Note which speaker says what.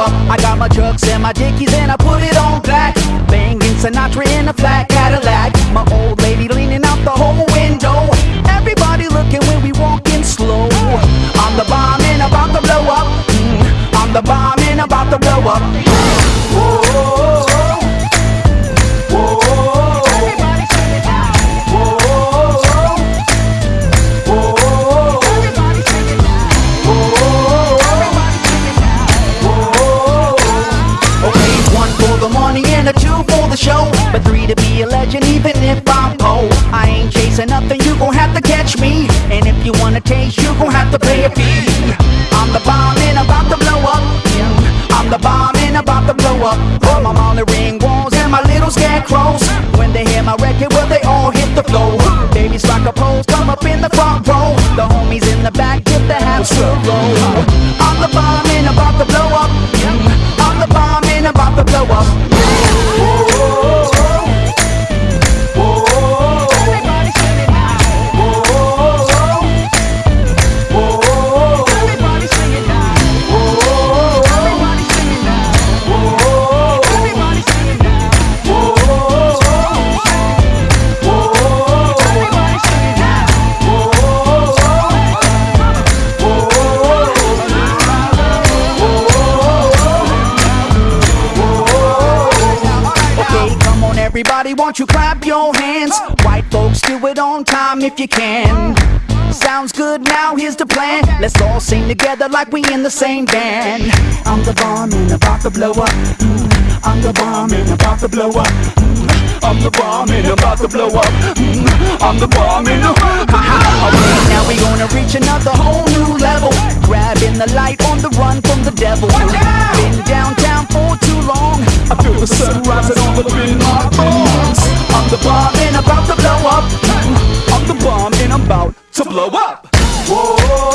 Speaker 1: up. I got my Chucks and my dickies and I put it on black. Banging Sinatra in a flat Cadillac. My old the money and a two for the show. But three to be a legend, even if I'm poor. I ain't chasing nothing, you gon' have to catch me. And if you wanna taste, you gon' have to pay a fee. I'm the bomb and about to blow up. I'm the bomb and about to blow up. I'm on the ring walls and my little scarecrows. When they hear my record, well, they all hit the floor. Babies rock a pose, come up in the front row. The homies in the back get the house roll. Everybody, won't you clap your hands? White folks, do it on time if you can. Sounds good, now here's the plan. Let's all sing together like we in the same band. I'm the bomb and about to blow up. Mm, I'm the bomb and about to blow up. Mm, I'm the bomb and about to blow up. Mm, I'm the bomb and Okay, now we gonna reach another whole new level. Grabbing the light on the run from the devil. Bomb and about to blow up. I'm the bomb and I'm about to blow up.
Speaker 2: whoa,